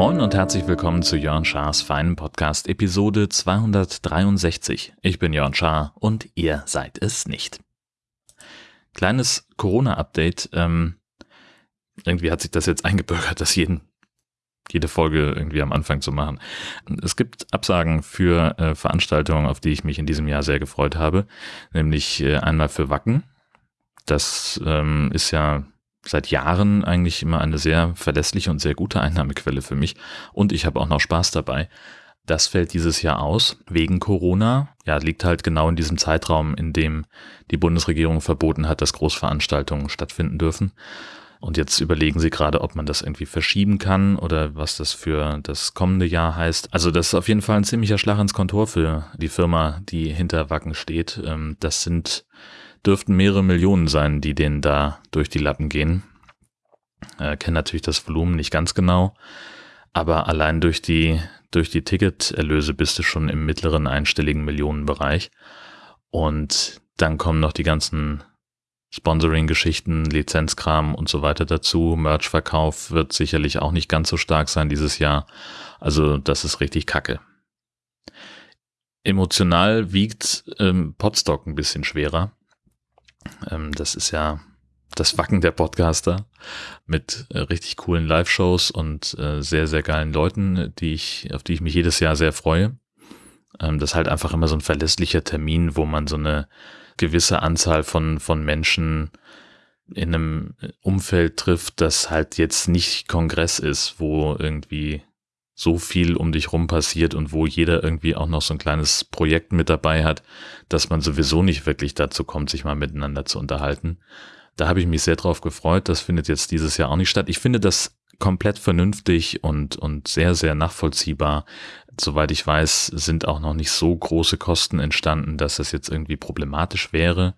Moin und herzlich willkommen zu Jörn Schars feinen Podcast Episode 263. Ich bin Jörn Schaar und ihr seid es nicht. Kleines Corona-Update. Ähm, irgendwie hat sich das jetzt eingebürgert, das jeden, jede Folge irgendwie am Anfang zu machen. Es gibt Absagen für äh, Veranstaltungen, auf die ich mich in diesem Jahr sehr gefreut habe, nämlich äh, einmal für Wacken. Das ähm, ist ja seit Jahren eigentlich immer eine sehr verlässliche und sehr gute Einnahmequelle für mich und ich habe auch noch Spaß dabei. Das fällt dieses Jahr aus wegen Corona. Ja, liegt halt genau in diesem Zeitraum, in dem die Bundesregierung verboten hat, dass Großveranstaltungen stattfinden dürfen. Und jetzt überlegen sie gerade, ob man das irgendwie verschieben kann oder was das für das kommende Jahr heißt. Also das ist auf jeden Fall ein ziemlicher Schlag ins Kontor für die Firma, die hinter Wacken steht. Ähm, das sind, dürften mehrere Millionen sein, die denen da durch die Lappen gehen. Äh, kenne natürlich das Volumen nicht ganz genau, aber allein durch die, durch die Ticketerlöse bist du schon im mittleren einstelligen Millionenbereich. Und dann kommen noch die ganzen Sponsoring-Geschichten, Lizenzkram und so weiter dazu. Merch-Verkauf wird sicherlich auch nicht ganz so stark sein dieses Jahr. Also das ist richtig kacke. Emotional wiegt ähm, Podstock ein bisschen schwerer. Ähm, das ist ja das Wacken der Podcaster mit äh, richtig coolen Live-Shows und äh, sehr, sehr geilen Leuten, die ich, auf die ich mich jedes Jahr sehr freue. Ähm, das ist halt einfach immer so ein verlässlicher Termin, wo man so eine gewisse Anzahl von, von Menschen in einem Umfeld trifft, das halt jetzt nicht Kongress ist, wo irgendwie so viel um dich rum passiert und wo jeder irgendwie auch noch so ein kleines Projekt mit dabei hat, dass man sowieso nicht wirklich dazu kommt, sich mal miteinander zu unterhalten. Da habe ich mich sehr drauf gefreut. Das findet jetzt dieses Jahr auch nicht statt. Ich finde das komplett vernünftig und, und sehr, sehr nachvollziehbar. Soweit ich weiß, sind auch noch nicht so große Kosten entstanden, dass das jetzt irgendwie problematisch wäre.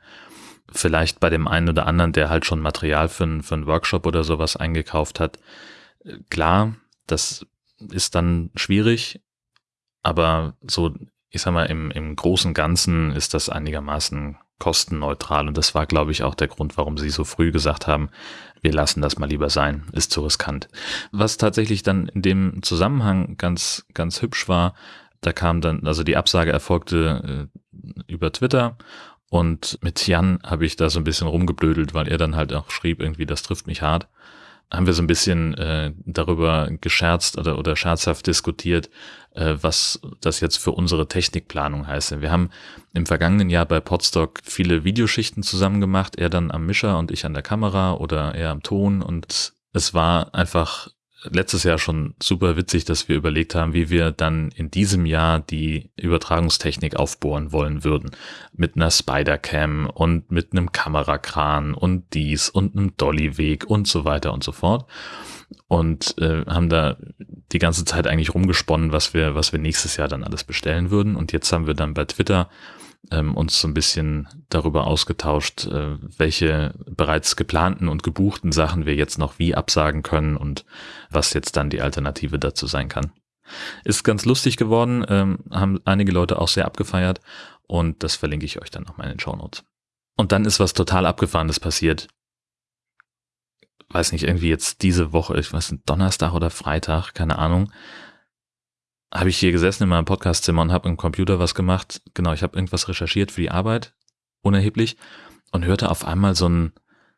Vielleicht bei dem einen oder anderen, der halt schon Material für, einen, für einen Workshop oder sowas eingekauft hat. Klar, das ist dann schwierig, aber so, ich sag mal, im, im großen Ganzen ist das einigermaßen kostenneutral. Und das war, glaube ich, auch der Grund, warum sie so früh gesagt haben, wir lassen das mal lieber sein, ist zu riskant. Was tatsächlich dann in dem Zusammenhang ganz, ganz hübsch war, da kam dann, also die Absage erfolgte äh, über Twitter. Und mit Jan habe ich da so ein bisschen rumgeblödelt, weil er dann halt auch schrieb, irgendwie, das trifft mich hart haben wir so ein bisschen äh, darüber gescherzt oder, oder scherzhaft diskutiert, äh, was das jetzt für unsere Technikplanung heißt. Wir haben im vergangenen Jahr bei Podstock viele Videoschichten zusammen gemacht, er dann am Mischer und ich an der Kamera oder er am Ton und es war einfach letztes Jahr schon super witzig, dass wir überlegt haben, wie wir dann in diesem Jahr die Übertragungstechnik aufbohren wollen würden. Mit einer Spider-Cam und mit einem Kamerakran und dies und einem Dolly-Weg und so weiter und so fort. Und äh, haben da die ganze Zeit eigentlich rumgesponnen, was wir, was wir nächstes Jahr dann alles bestellen würden. Und jetzt haben wir dann bei Twitter ähm, uns so ein bisschen darüber ausgetauscht, äh, welche bereits geplanten und gebuchten Sachen wir jetzt noch wie absagen können und was jetzt dann die Alternative dazu sein kann. Ist ganz lustig geworden, ähm, haben einige Leute auch sehr abgefeiert und das verlinke ich euch dann nochmal in den Show. Und dann ist was total abgefahrenes passiert. Weiß nicht, irgendwie jetzt diese Woche, ich weiß nicht, Donnerstag oder Freitag, keine Ahnung, habe ich hier gesessen in meinem Podcastzimmer und habe im Computer was gemacht. Genau, ich habe irgendwas recherchiert für die Arbeit, unerheblich, und hörte auf einmal so ein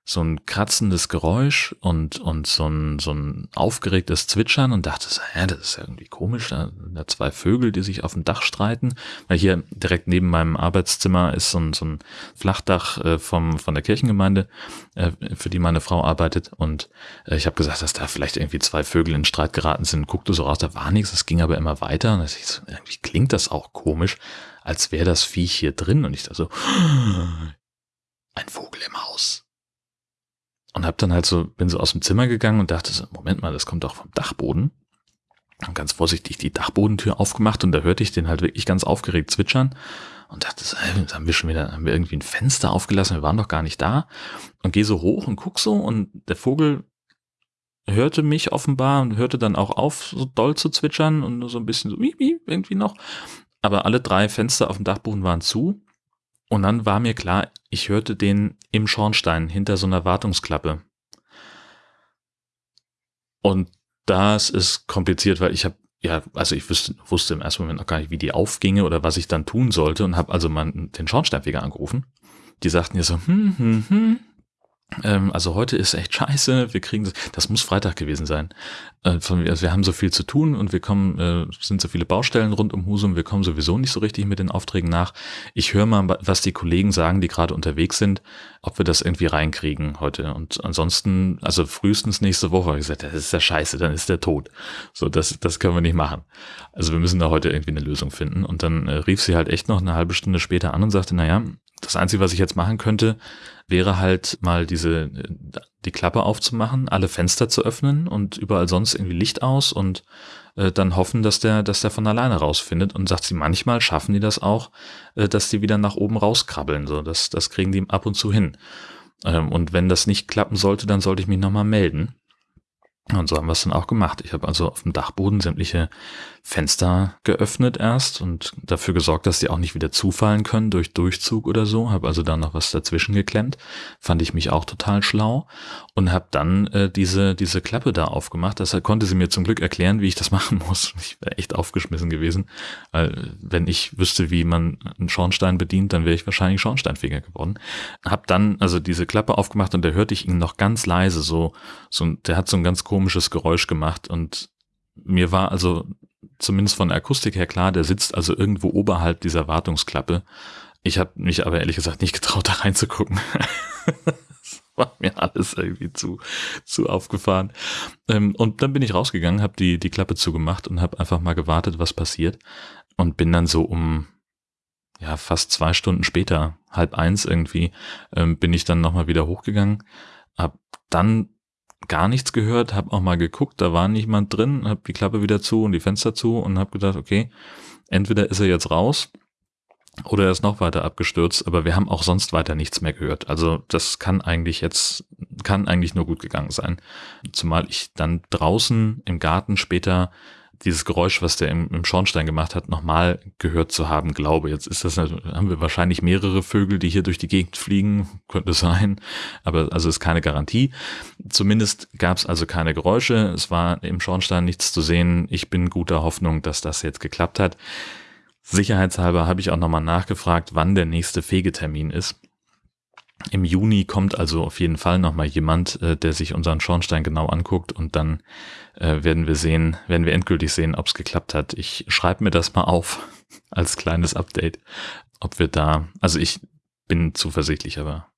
so ein kratzendes Geräusch und, und so ein, so ein aufgeregtes Zwitschern und dachte so, hä, das ist ja irgendwie komisch, da da zwei Vögel, die sich auf dem Dach streiten, weil hier direkt neben meinem Arbeitszimmer ist so ein, so ein Flachdach äh, vom, von der Kirchengemeinde, äh, für die meine Frau arbeitet. Und äh, ich habe gesagt, dass da vielleicht irgendwie zwei Vögel in Streit geraten sind, guckte so raus, da war nichts, es ging aber immer weiter. Und ich so, irgendwie klingt das auch komisch, als wäre das Viech hier drin. Und ich dachte so, ein Vogel im Haus und hab dann halt so, bin so aus dem Zimmer gegangen und dachte so, Moment mal, das kommt doch vom Dachboden. Und ganz vorsichtig die Dachbodentür aufgemacht und da hörte ich den halt wirklich ganz aufgeregt zwitschern und dachte so, ey, haben wir schon wieder, haben wir irgendwie ein Fenster aufgelassen, wir waren doch gar nicht da. Und gehe so hoch und guck so und der Vogel hörte mich offenbar und hörte dann auch auf, so doll zu zwitschern und so ein bisschen so, wie, wie, irgendwie noch aber alle drei Fenster auf dem Dachboden waren zu. Und dann war mir klar, ich hörte den im Schornstein hinter so einer Wartungsklappe. Und das ist kompliziert, weil ich habe ja, also ich wusste, wusste im ersten Moment noch gar nicht, wie die aufginge oder was ich dann tun sollte und habe also mal den Schornsteinfeger angerufen. Die sagten mir so, hm, hm, hm, ähm, also heute ist echt scheiße, wir kriegen das, das muss Freitag gewesen sein. Äh, von, also wir haben so viel zu tun und wir kommen, äh, sind so viele Baustellen rund um Husum, wir kommen sowieso nicht so richtig mit den Aufträgen nach. Ich höre mal, was die Kollegen sagen, die gerade unterwegs sind, ob wir das irgendwie reinkriegen heute. Und ansonsten, also frühestens nächste Woche, habe ich gesagt, das ist ja scheiße, dann ist der tot. So, das, das können wir nicht machen. Also wir müssen da heute irgendwie eine Lösung finden. Und dann äh, rief sie halt echt noch eine halbe Stunde später an und sagte, naja, das Einzige, was ich jetzt machen könnte, wäre halt mal diese, die Klappe aufzumachen, alle Fenster zu öffnen und überall sonst irgendwie Licht aus und äh, dann hoffen, dass der, dass der von alleine rausfindet. Und sagt sie, manchmal schaffen die das auch, äh, dass die wieder nach oben rauskrabbeln. So, das, das kriegen die ab und zu hin. Ähm, und wenn das nicht klappen sollte, dann sollte ich mich nochmal melden. Und so haben wir es dann auch gemacht. Ich habe also auf dem Dachboden sämtliche Fenster geöffnet erst und dafür gesorgt, dass die auch nicht wieder zufallen können durch Durchzug oder so. Habe also da noch was dazwischen geklemmt. Fand ich mich auch total schlau und habe dann äh, diese diese Klappe da aufgemacht. Das konnte sie mir zum Glück erklären, wie ich das machen muss. Ich wäre echt aufgeschmissen gewesen, weil wenn ich wüsste, wie man einen Schornstein bedient, dann wäre ich wahrscheinlich Schornsteinfeger geworden. Hab dann also diese Klappe aufgemacht und da hörte ich ihn noch ganz leise so so der hat so ein ganz komisches Geräusch gemacht und mir war also zumindest von der Akustik her klar, der sitzt also irgendwo oberhalb dieser Wartungsklappe. Ich habe mich aber ehrlich gesagt nicht getraut, da reinzugucken. das war mir alles irgendwie zu, zu aufgefahren. Ähm, und dann bin ich rausgegangen, habe die, die Klappe zugemacht und habe einfach mal gewartet, was passiert. Und bin dann so um ja fast zwei Stunden später, halb eins irgendwie, ähm, bin ich dann nochmal wieder hochgegangen. Hab dann gar nichts gehört, habe auch mal geguckt, da war niemand drin, habe die Klappe wieder zu und die Fenster zu und habe gedacht, okay, entweder ist er jetzt raus oder er ist noch weiter abgestürzt, aber wir haben auch sonst weiter nichts mehr gehört. Also das kann eigentlich jetzt, kann eigentlich nur gut gegangen sein. Zumal ich dann draußen im Garten später dieses Geräusch, was der im, im Schornstein gemacht hat, nochmal gehört zu haben, glaube. Jetzt ist das, haben wir wahrscheinlich mehrere Vögel, die hier durch die Gegend fliegen, könnte sein, aber also ist keine Garantie. Zumindest gab es also keine Geräusche, es war im Schornstein nichts zu sehen. Ich bin guter Hoffnung, dass das jetzt geklappt hat. Sicherheitshalber habe ich auch nochmal nachgefragt, wann der nächste Fegetermin ist. Im Juni kommt also auf jeden Fall nochmal jemand, äh, der sich unseren Schornstein genau anguckt und dann äh, werden wir sehen, werden wir endgültig sehen, ob es geklappt hat. Ich schreibe mir das mal auf als kleines Update, ob wir da, also ich bin zuversichtlich, aber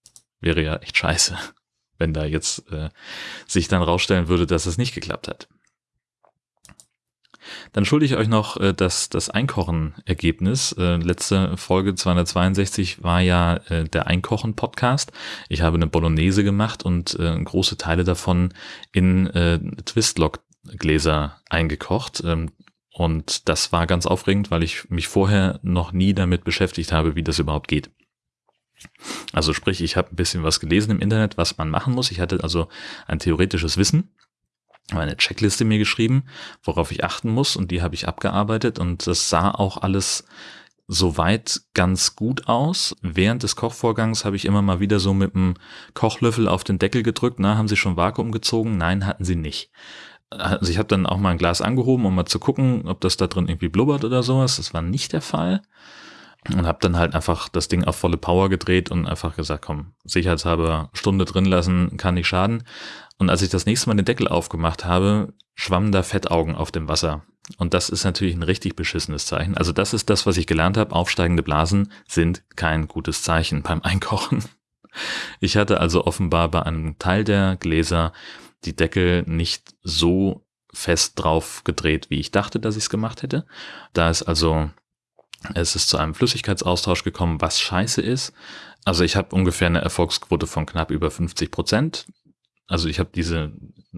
wäre ja echt scheiße, wenn da jetzt äh, sich dann rausstellen würde, dass es nicht geklappt hat. Dann schulde ich euch noch äh, das, das Einkochen-Ergebnis. Äh, letzte Folge 262 war ja äh, der Einkochen-Podcast. Ich habe eine Bolognese gemacht und äh, große Teile davon in äh, Twistlock-Gläser eingekocht. Ähm, und das war ganz aufregend, weil ich mich vorher noch nie damit beschäftigt habe, wie das überhaupt geht. Also sprich, ich habe ein bisschen was gelesen im Internet, was man machen muss. Ich hatte also ein theoretisches Wissen eine Checkliste mir geschrieben, worauf ich achten muss und die habe ich abgearbeitet und das sah auch alles soweit ganz gut aus. Während des Kochvorgangs habe ich immer mal wieder so mit dem Kochlöffel auf den Deckel gedrückt. Na, haben Sie schon Vakuum gezogen? Nein, hatten Sie nicht. Also ich habe dann auch mal ein Glas angehoben, um mal zu gucken, ob das da drin irgendwie blubbert oder sowas. Das war nicht der Fall. Und habe dann halt einfach das Ding auf volle Power gedreht und einfach gesagt, komm, sicherheitshalber Stunde drin lassen, kann nicht schaden. Und als ich das nächste Mal den Deckel aufgemacht habe, schwammen da Fettaugen auf dem Wasser. Und das ist natürlich ein richtig beschissenes Zeichen. Also das ist das, was ich gelernt habe. Aufsteigende Blasen sind kein gutes Zeichen beim Einkochen. Ich hatte also offenbar bei einem Teil der Gläser die Deckel nicht so fest drauf gedreht, wie ich dachte, dass ich es gemacht hätte. Da ist also, es ist zu einem Flüssigkeitsaustausch gekommen, was scheiße ist. Also ich habe ungefähr eine Erfolgsquote von knapp über 50 Prozent also ich habe diese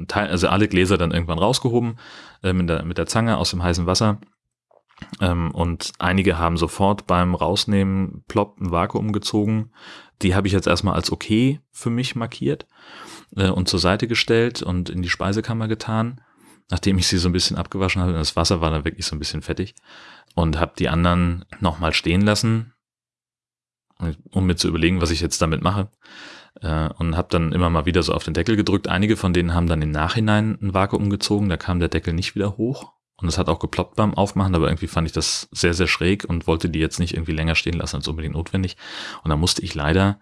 Teil, also alle Gläser dann irgendwann rausgehoben äh, mit, der, mit der Zange aus dem heißen Wasser. Ähm, und einige haben sofort beim Rausnehmen plopp ein Vakuum gezogen. Die habe ich jetzt erstmal als okay für mich markiert äh, und zur Seite gestellt und in die Speisekammer getan, nachdem ich sie so ein bisschen abgewaschen habe. Das Wasser war dann wirklich so ein bisschen fettig. Und habe die anderen nochmal stehen lassen, um mir zu überlegen, was ich jetzt damit mache. Äh, und habe dann immer mal wieder so auf den Deckel gedrückt. Einige von denen haben dann im Nachhinein ein Vakuum gezogen, da kam der Deckel nicht wieder hoch. Und es hat auch geploppt beim Aufmachen, aber irgendwie fand ich das sehr, sehr schräg und wollte die jetzt nicht irgendwie länger stehen lassen als unbedingt notwendig. Und da musste ich leider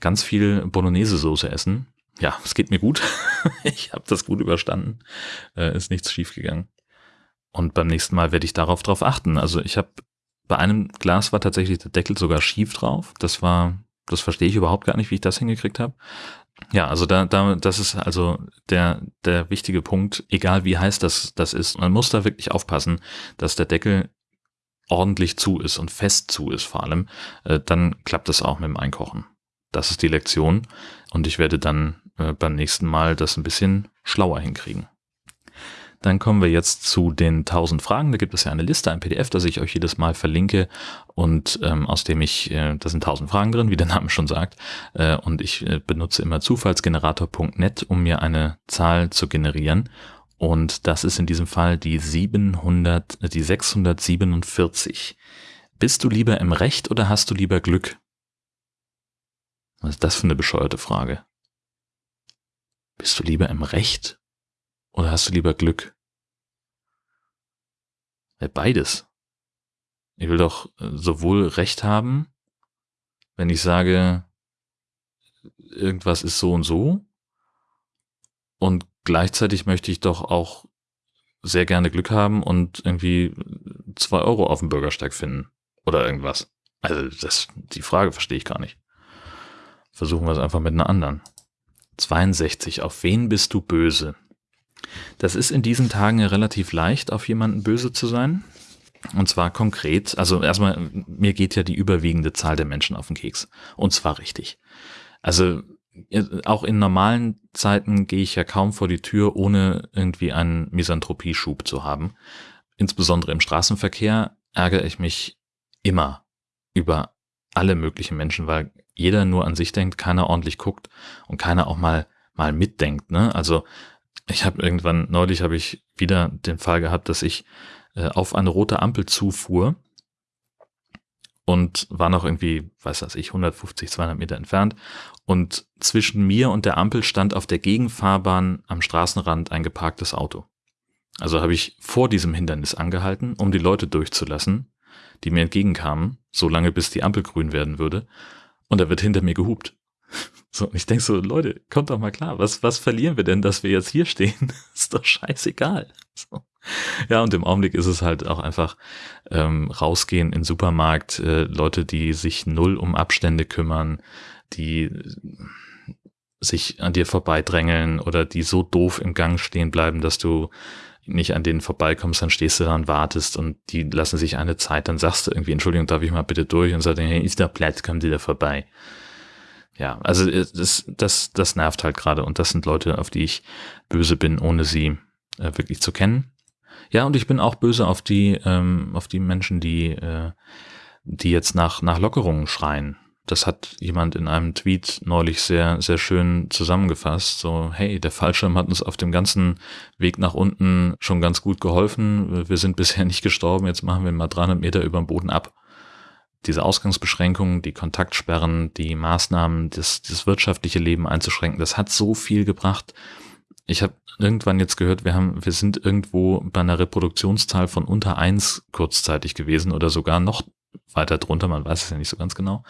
ganz viel Bolognese-Soße essen. Ja, es geht mir gut. ich habe das gut überstanden. Äh, ist nichts schiefgegangen. Und beim nächsten Mal werde ich darauf drauf achten. Also ich habe bei einem Glas war tatsächlich der Deckel sogar schief drauf. Das war, das verstehe ich überhaupt gar nicht, wie ich das hingekriegt habe. Ja, also da, da, das ist also der, der wichtige Punkt, egal wie heiß das, das ist. Man muss da wirklich aufpassen, dass der Deckel ordentlich zu ist und fest zu ist vor allem. Äh, dann klappt es auch mit dem Einkochen. Das ist die Lektion. Und ich werde dann äh, beim nächsten Mal das ein bisschen schlauer hinkriegen. Dann kommen wir jetzt zu den 1000 Fragen. Da gibt es ja eine Liste, ein PDF, das ich euch jedes Mal verlinke und ähm, aus dem ich, äh, da sind 1000 Fragen drin, wie der Name schon sagt. Äh, und ich äh, benutze immer zufallsgenerator.net, um mir eine Zahl zu generieren. Und das ist in diesem Fall die 700, äh, die 647. Bist du lieber im Recht oder hast du lieber Glück? Was ist das für eine bescheuerte Frage? Bist du lieber im Recht oder hast du lieber Glück? Beides. Ich will doch äh, sowohl Recht haben, wenn ich sage, irgendwas ist so und so, und gleichzeitig möchte ich doch auch sehr gerne Glück haben und irgendwie zwei Euro auf dem Bürgersteig finden oder irgendwas. Also das, die Frage verstehe ich gar nicht. Versuchen wir es einfach mit einer anderen. 62. Auf wen bist du böse? Das ist in diesen Tagen relativ leicht, auf jemanden böse zu sein. Und zwar konkret, also erstmal, mir geht ja die überwiegende Zahl der Menschen auf den Keks. Und zwar richtig. Also auch in normalen Zeiten gehe ich ja kaum vor die Tür, ohne irgendwie einen Misanthropie-Schub zu haben. Insbesondere im Straßenverkehr ärgere ich mich immer über alle möglichen Menschen, weil jeder nur an sich denkt, keiner ordentlich guckt und keiner auch mal mal mitdenkt. Ne? Also ich habe irgendwann, neulich habe ich wieder den Fall gehabt, dass ich äh, auf eine rote Ampel zufuhr und war noch irgendwie, weiß was ich, 150, 200 Meter entfernt. Und zwischen mir und der Ampel stand auf der Gegenfahrbahn am Straßenrand ein geparktes Auto. Also habe ich vor diesem Hindernis angehalten, um die Leute durchzulassen, die mir entgegenkamen, so lange bis die Ampel grün werden würde. Und da wird hinter mir gehupt. So, ich denke so, Leute, kommt doch mal klar, was, was verlieren wir denn, dass wir jetzt hier stehen? ist doch scheißegal. So. Ja, und im Augenblick ist es halt auch einfach ähm, rausgehen in Supermarkt, äh, Leute, die sich null um Abstände kümmern, die sich an dir vorbeidrängeln oder die so doof im Gang stehen bleiben, dass du nicht an denen vorbeikommst, dann stehst du da und wartest und die lassen sich eine Zeit, dann sagst du irgendwie, Entschuldigung, darf ich mal bitte durch und sagst, hey, ist der Platz, kommt die da vorbei ja, also äh, das, das, das nervt halt gerade und das sind Leute, auf die ich böse bin, ohne sie äh, wirklich zu kennen. Ja, und ich bin auch böse auf die, ähm, auf die Menschen, die, äh, die jetzt nach, nach Lockerungen schreien. Das hat jemand in einem Tweet neulich sehr, sehr schön zusammengefasst. So, hey, der Fallschirm hat uns auf dem ganzen Weg nach unten schon ganz gut geholfen. Wir sind bisher nicht gestorben. Jetzt machen wir mal 300 Meter über dem Boden ab diese Ausgangsbeschränkungen, die Kontaktsperren, die Maßnahmen, das, das wirtschaftliche Leben einzuschränken, das hat so viel gebracht. Ich habe irgendwann jetzt gehört, wir haben, wir sind irgendwo bei einer Reproduktionszahl von unter eins kurzzeitig gewesen oder sogar noch weiter drunter, man weiß es ja nicht so ganz genau.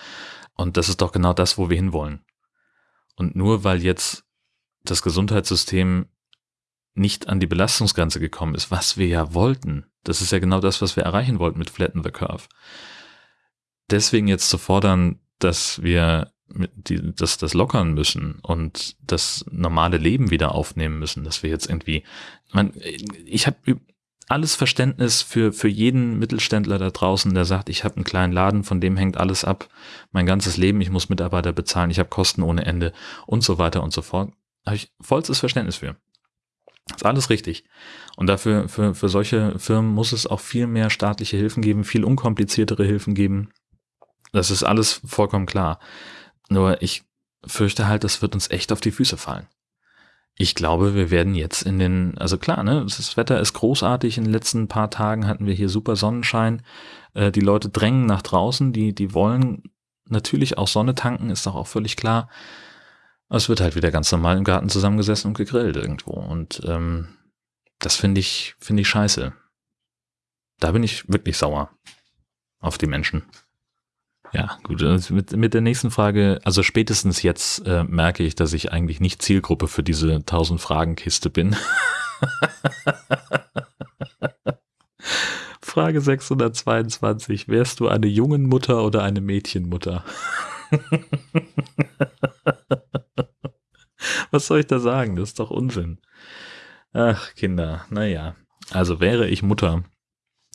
Und das ist doch genau das, wo wir hinwollen. Und nur weil jetzt das Gesundheitssystem nicht an die Belastungsgrenze gekommen ist, was wir ja wollten, das ist ja genau das, was wir erreichen wollten mit Flatten the Curve deswegen jetzt zu fordern, dass wir die, das, das lockern müssen und das normale Leben wieder aufnehmen müssen, dass wir jetzt irgendwie, man, ich habe alles Verständnis für, für jeden Mittelständler da draußen, der sagt, ich habe einen kleinen Laden, von dem hängt alles ab, mein ganzes Leben, ich muss Mitarbeiter bezahlen, ich habe Kosten ohne Ende und so weiter und so fort. Habe ich vollstes Verständnis für. ist alles richtig. Und dafür, für, für solche Firmen muss es auch viel mehr staatliche Hilfen geben, viel unkompliziertere Hilfen geben. Das ist alles vollkommen klar. Nur ich fürchte halt, das wird uns echt auf die Füße fallen. ich glaube, wir werden jetzt in den, also klar, ne, das Wetter ist großartig. In den letzten paar Tagen hatten wir hier super Sonnenschein. Äh, die Leute drängen nach draußen, die, die wollen natürlich auch Sonne tanken, ist doch auch völlig klar. Es wird halt wieder ganz normal im Garten zusammengesessen und gegrillt irgendwo. Und ähm, das finde ich, finde ich scheiße. Da bin ich wirklich sauer auf die Menschen. Ja, gut. Mit, mit der nächsten Frage, also spätestens jetzt äh, merke ich, dass ich eigentlich nicht Zielgruppe für diese 1000 Fragen Kiste bin. Frage 622. Wärst du eine jungen Mutter oder eine Mädchenmutter? Was soll ich da sagen? Das ist doch Unsinn. Ach, Kinder, naja. Also wäre ich Mutter,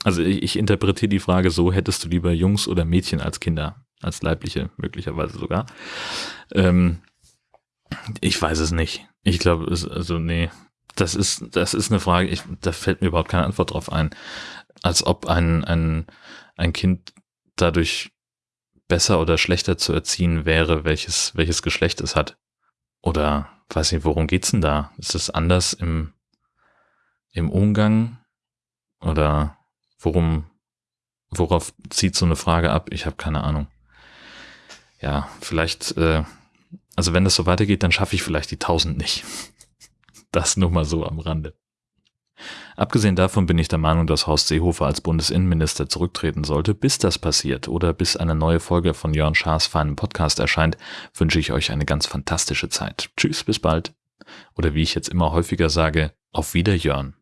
also ich, ich interpretiere die Frage so, hättest du lieber Jungs oder Mädchen als Kinder, als leibliche möglicherweise sogar. Ähm, ich weiß es nicht. Ich glaube, also nee, das ist, das ist eine Frage, ich, da fällt mir überhaupt keine Antwort drauf ein. Als ob ein, ein, ein Kind dadurch besser oder schlechter zu erziehen wäre, welches, welches Geschlecht es hat. Oder weiß nicht, worum geht's denn da? Ist es anders im, im Umgang? Oder Worum, worauf zieht so eine Frage ab? Ich habe keine Ahnung. Ja, vielleicht, äh, also wenn das so weitergeht, dann schaffe ich vielleicht die 1000 nicht. Das nur mal so am Rande. Abgesehen davon bin ich der Meinung, dass Horst Seehofer als Bundesinnenminister zurücktreten sollte. Bis das passiert oder bis eine neue Folge von Jörn Schaas feinem Podcast erscheint, wünsche ich euch eine ganz fantastische Zeit. Tschüss, bis bald. Oder wie ich jetzt immer häufiger sage, auf Wieder Jörn.